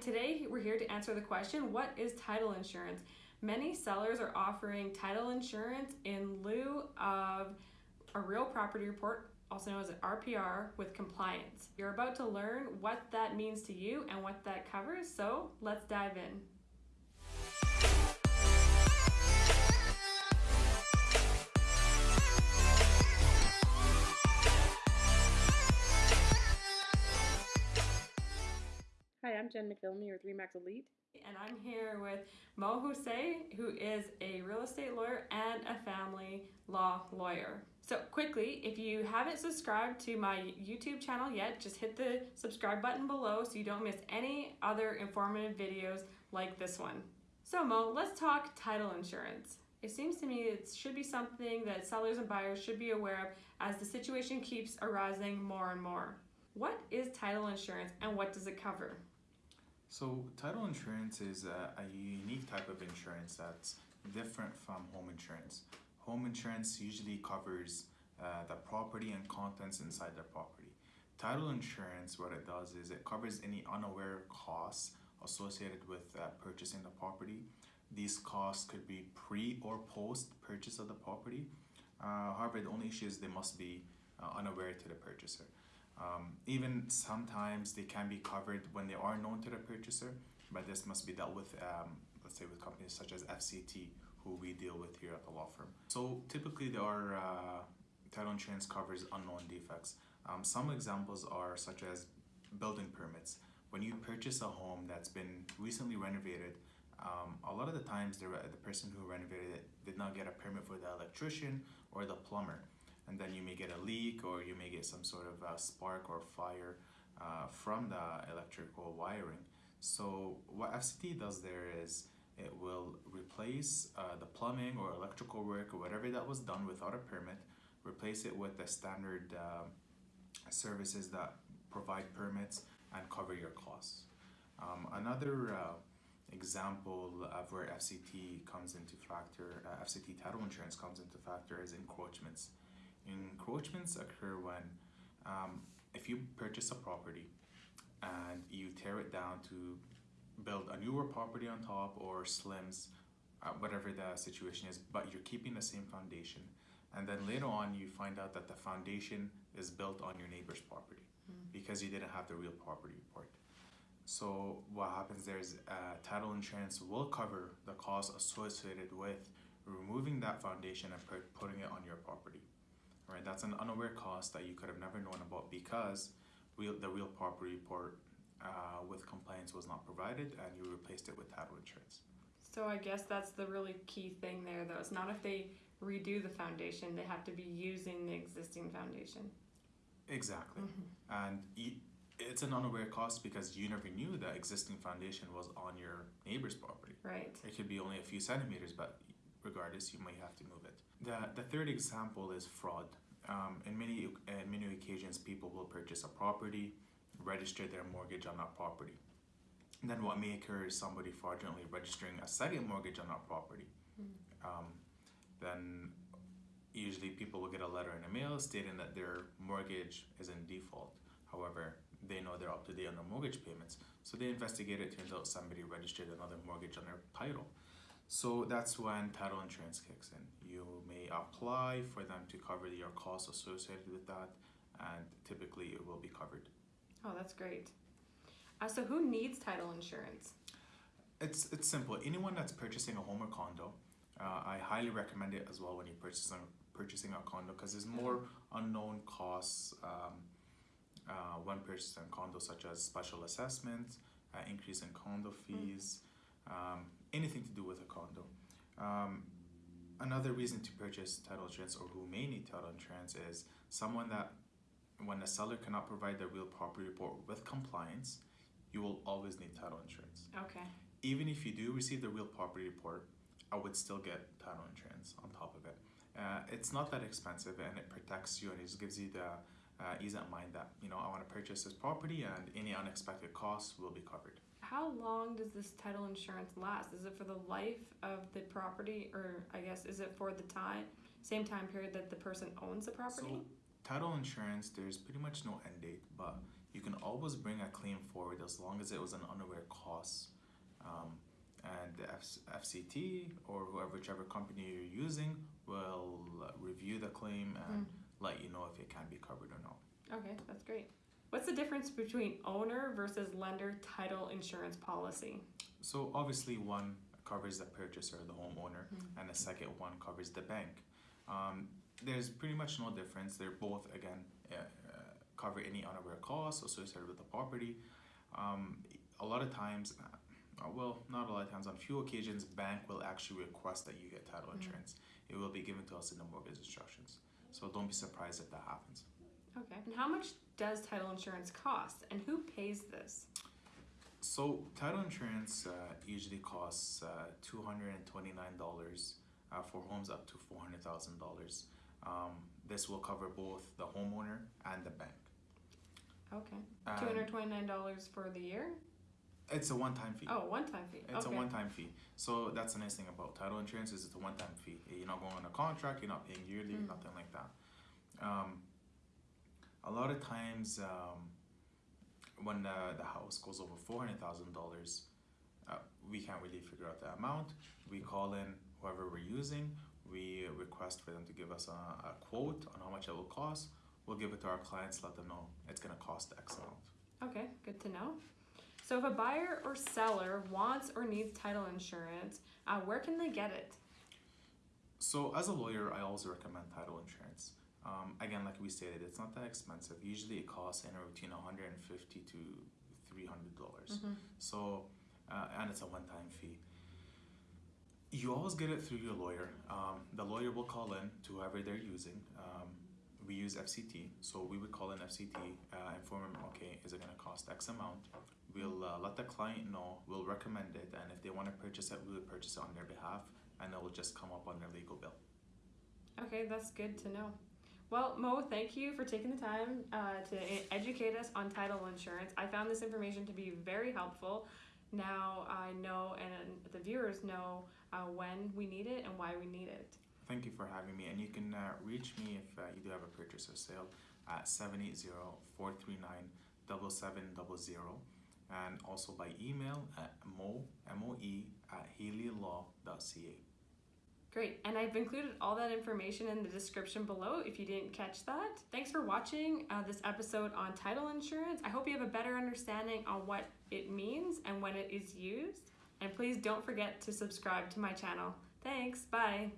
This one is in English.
Today we're here to answer the question what is title insurance? Many sellers are offering title insurance in lieu of a real property report, also known as an RPR, with compliance. You're about to learn what that means to you and what that covers, so let's dive in. Hi, I'm Jen McPhillamy with Remax Elite. And I'm here with Mo Hussein, who is a real estate lawyer and a family law lawyer. So, quickly, if you haven't subscribed to my YouTube channel yet, just hit the subscribe button below so you don't miss any other informative videos like this one. So, Mo, let's talk title insurance. It seems to me it should be something that sellers and buyers should be aware of as the situation keeps arising more and more. What is title insurance and what does it cover? So title insurance is a, a, unique type of insurance that's different from home insurance. Home insurance usually covers uh, the property and contents inside the property. Title insurance, what it does is it covers any unaware costs associated with uh, purchasing the property. These costs could be pre or post purchase of the property. Uh, however, the only issue is they must be uh, unaware to the purchaser. Um, even sometimes they can be covered when they are known to the purchaser, but this must be dealt with, um, let's say, with companies such as FCT, who we deal with here at the law firm. So typically, there are uh, title insurance covers unknown defects. Um, some examples are such as building permits. When you purchase a home that's been recently renovated, um, a lot of the times the, the person who renovated it did not get a permit for the electrician or the plumber and then you may get a leak or you may get some sort of uh, spark or fire uh, from the electrical wiring. So what FCT does there is it will replace uh, the plumbing or electrical work or whatever that was done without a permit, replace it with the standard um, services that provide permits and cover your costs. Um, another uh, example of where FCT comes into factor, uh, FCT title insurance comes into factor is encroachments. Encroachments occur when um, if you purchase a property and you tear it down to build a newer property on top or slims, uh, whatever the situation is, but you're keeping the same foundation. And then later on, you find out that the foundation is built on your neighbor's property mm. because you didn't have the real property report. So what happens there is uh, title insurance will cover the cost associated with removing that foundation and putting it on your property right? That's an unaware cost that you could have never known about because real, the real property report uh, with compliance was not provided and you replaced it with title insurance. So I guess that's the really key thing there though. It's not if they redo the foundation, they have to be using the existing foundation. Exactly. Mm-hmm. And it's an unaware cost because you never knew that existing foundation was on your neighbor's property. Right. It could be only a few centimeters, but regardless, you might have to move it. The, the third example is fraud. Um, in many in many occasions, people will purchase a property, register their mortgage on that property. And then what may occur is somebody fraudulently registering a second mortgage on that property. Mm. Um, then usually people will get a letter in the mail stating that their mortgage is in default. However, they know they're up to date on their mortgage payments. So they investigate it, turns out somebody registered another mortgage on their title. So that's when title insurance kicks in. You may apply for them to cover your costs associated with that, and typically it will be covered. Oh, that's great. Uh, so, who needs title insurance? It's it's simple. Anyone that's purchasing a home or condo, uh, I highly recommend it as well when you're purchasing purchasing a condo because there's more unknown costs um, uh, when purchasing a condo, such as special assessments, uh, increase in condo fees. Mm um, anything to do with a condo. Um, another reason to purchase title insurance or who may need title insurance is someone that when a seller cannot provide the real property report with compliance, you will always need title insurance. Okay. Even if you do receive the real property report, I would still get title insurance on top of it. Uh, it's not that expensive and it protects you and it just gives you the uh, ease of mind that, you know, I want to purchase this property and any unexpected costs will be covered how long does this title insurance last? Is it for the life of the property, or I guess is it for the time same time period that the person owns the property? So, title insurance, there's pretty much no end date, but you can always bring a claim forward as long as it was an unaware cost. Um, and the F- FCT or whoever, whichever company you're using will review the claim and let you know if it can be covered or not. Okay, that's great. What's the difference between owner versus lender title insurance policy? So obviously, one covers the purchaser, the homeowner, Mhm. and the second one covers the bank. Um, there's pretty much no difference. They're both again uh, uh, cover any unaware costs associated with the property. Um, a lot of times, uh, well, not a lot of times. On few occasions, bank will actually request that you get title Mhm. insurance. It will be given to us in the mortgage instructions. So don't be surprised if that happens. Okay. And how much does title insurance cost, and who pays this? So title insurance uh, usually costs uh, two hundred and twenty nine dollars uh, for homes up to four hundred thousand dollars. Um, this will cover both the homeowner and the bank. Okay. And Two hundred twenty-nine dollars for the year. It's a one time fee. Oh, one-time fee. It's okay. a one time fee. So that's the nice thing about title insurance is it's a one time fee. You're not going on a contract. You're not paying yearly. Mm. Nothing like that. Um, a lot of times, um, when the, the house goes over four hundred thousand dollars, uh, we can't really figure out the amount. We call in whoever we're using. We request for them to give us a, a quote on how much it will cost. We'll give it to our clients. Let them know it's gonna cost X amount. Okay, good to know. So if a buyer or seller wants or needs title insurance, uh, where can they get it? So as a lawyer, I always recommend title insurance. Um, again, like we stated, it's not that expensive. Usually, it costs anywhere between one hundred and fifty to three hundred dollars. Mhm. So, uh, and it's a one-time fee. You always get it through your lawyer. Um, the lawyer will call in to whoever they're using. Um, we use FCT, so we would call in FCT, uh, inform them, okay, is it going to cost X amount? We'll uh, let the client know. We'll recommend it, and if they want to purchase it, we would purchase it on their behalf, and it will just come up on their legal bill. Okay, that's good to know. Well, Mo, thank you for taking the time uh, to educate us on title insurance. I found this information to be very helpful. Now I know, and the viewers know uh, when we need it and why we need it. Thank you for having me, and you can uh, reach me if uh, you do have a purchase or sale at 780-439-7700 and also by email at mo, M-O-E, at haleylaw.ca. Great, and I've included all that information in the description below if you didn't catch that. Thanks for watching uh, this episode on title insurance. I hope you have a better understanding on what it means and when it is used. And please don't forget to subscribe to my channel. Thanks, bye.